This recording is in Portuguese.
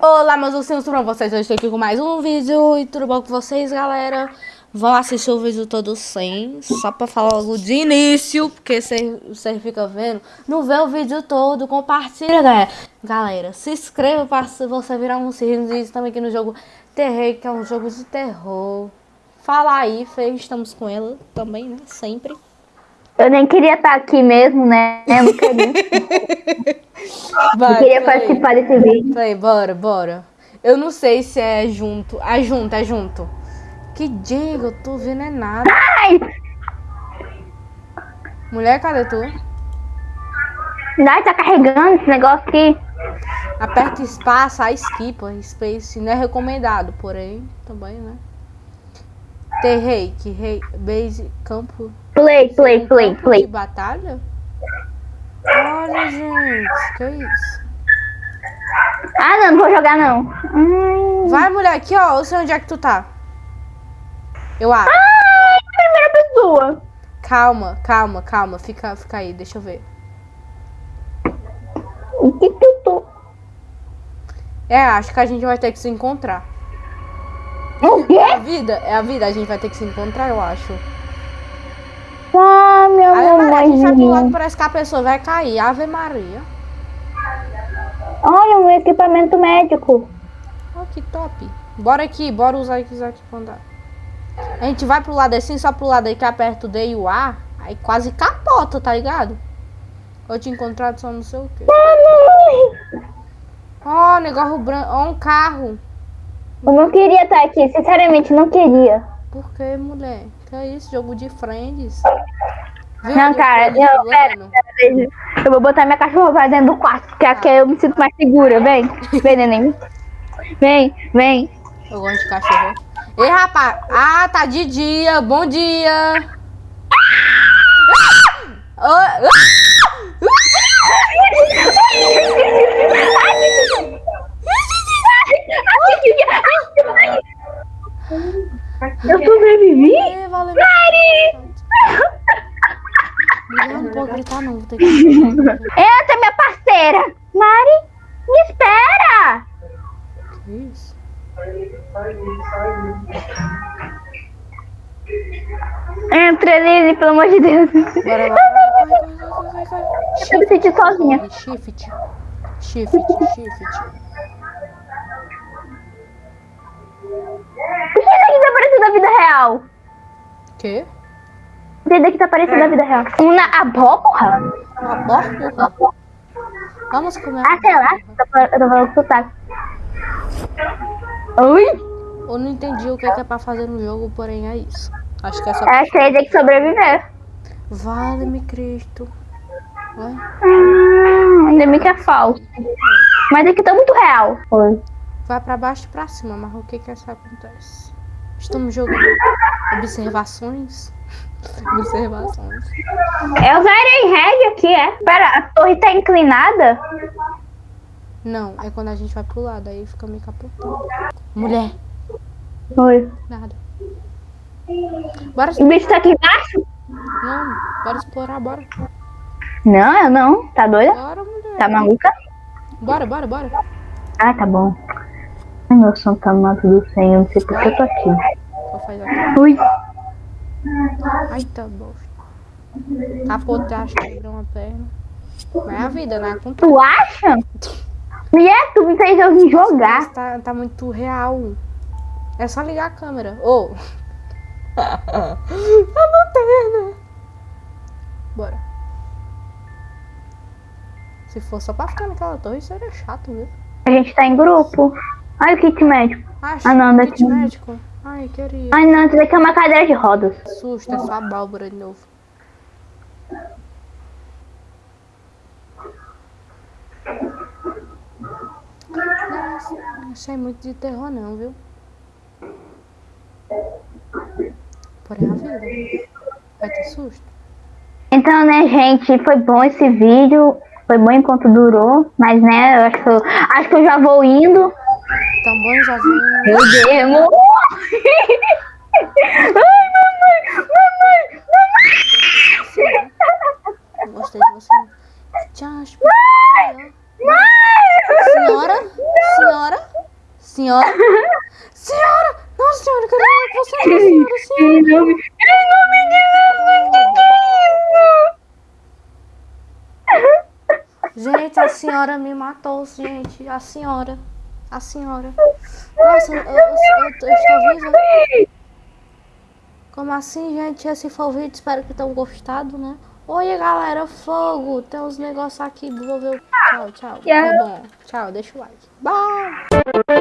Olá, meus ursinhos, tudo bom vocês? Eu estou aqui com mais um vídeo e tudo bom com vocês, galera? Vão assistir o vídeo todo sem, só pra falar logo de início, porque você fica vendo, não vê o vídeo todo, compartilha, galera. Galera, se inscreva para você virar um inscrito também aqui no jogo Terrei, que é um jogo de terror. Fala aí, Fê, estamos com ela também, né? Sempre. Eu nem queria estar aqui mesmo, né? Eu não queria. Vai, eu queria participar desse vídeo. Play, bora, bora. Eu não sei se é junto. É junto, é junto. Que diga, eu tô vendo é nada. Ai! Mulher, cadê tu? Ai, tá carregando esse negócio aqui. Aperta espaço, a skip, space não é recomendado, porém, também, né? Ter reiki, rei, base, campo. Play, play, play, play. De batalha? Olha, gente, que isso? Ah, não, não vou jogar não. Hum. Vai, mulher, aqui, ó. Eu sei onde é que tu tá. Eu acho. Ai, primeira pessoa. Calma, calma, calma. Fica, fica aí, deixa eu ver. O que que eu tô? É, acho que a gente vai ter que se encontrar. O quê? É a vida, é a vida, a gente vai ter que se encontrar, eu acho. Ah, meu amor. A gente vai pro lado, parece que a pessoa vai cair. Ave Maria. Olha, um equipamento médico. Oh, que top. Bora aqui, bora usar aqui, aqui pra andar. A gente vai pro lado assim, só pro lado aí que aperta o D e o A. Aí quase capota, tá ligado? Eu te encontrado só não sei o quê. Ó, oh, negócio branco. Ó, oh, um carro. Eu não queria estar aqui, sinceramente, não queria. Por que, mulher? Que é isso? Jogo de friends? Viu? Não, cara, não, pera, pera, Eu vou botar minha cachorra pra dentro do quarto, porque ah. aqui eu me sinto mais segura. Vem, vem, neném. Vem, vem. Eu gosto de cachorro. Ei, rapaz. Ah, tá de dia. Bom dia. Ah! Ah! Eu sobrevivi? É, valeu. Mari! Eu gritar não, vou ter que... Entra, minha parceira! Mari, me espera! Que isso? Entra, Lili, pelo amor de Deus. Bora lá. Eu me senti sozinha. Shift. Shift, shift. Por que daqui tá parecendo a vida real? Quê? Esse daqui tá parecendo a vida real. Uma abóbora? Uma abóbora? Vamos comer. Ah, sei lá. Eu tô falando sotaque. Oi? Eu não entendi o que é, que é pra fazer no jogo, porém é isso. Acho que é só. É, que tem que sobreviver. Vale-me Cristo. Hum, ainda bem que é falso. Mas aqui tá muito real. Oi. Vai pra baixo e pra cima, mas o que que isso acontece? Estamos jogando observações. Observações. Eu zerei reg aqui, é? Pera, a torre tá inclinada? Não, é quando a gente vai pro lado, aí fica meio capotando. Mulher. Oi. Nada. Bora O bicho tá aqui embaixo? Não, bora explorar, bora. Não, eu não. Tá doida? Bora, mulher. Tá maluca? Bora, bora, bora. Ah, tá bom. Ai, meu santo amado do Senhor, não sei por que eu tô aqui. Ui. Ai, tá bom. Capotar, acho que quebrou uma perna. Mas é a vida, né? Acontece. Tu acha? E é, tu me fez eu vir jogar. Tá, tá muito real. É só ligar a câmera. Ô! Oh. a lanterna! Bora. Se for só pra ficar naquela torre, seria chato, viu? A gente tá em grupo. Ai, o kit médico. Ah, ah não, kit médico. Ai, queria. Ai, não, isso daqui é uma cadeira de rodas. Susto, é só a de novo. Não, não sei muito de terror não, viu? Porém a vida. Vai ter susto. Então, né, gente, foi bom esse vídeo. Foi bom enquanto durou, mas né, eu acho acho que eu já vou indo. Tão bom, já vou indo. Meu Deus! Ai, mamãe! Mamãe! Mamãe! Gostei de você. Tchau, Mãe! Mãe! Senhora? Senhora? Senhora. senhora! Nossa senhora, eu quero falar com você, senhora, senhora. Em nome, de Jesus! Gente, a senhora me matou, gente. A senhora. A senhora. Nossa, eu, eu, eu, eu estou viva? Como assim, gente? Esse foi o vídeo. Espero que tenham gostado, né? Oi, galera. Fogo. Tem uns negócios aqui. Vou ver. o- Tchau, tchau. Bom. Tchau. Deixa o like. Bye.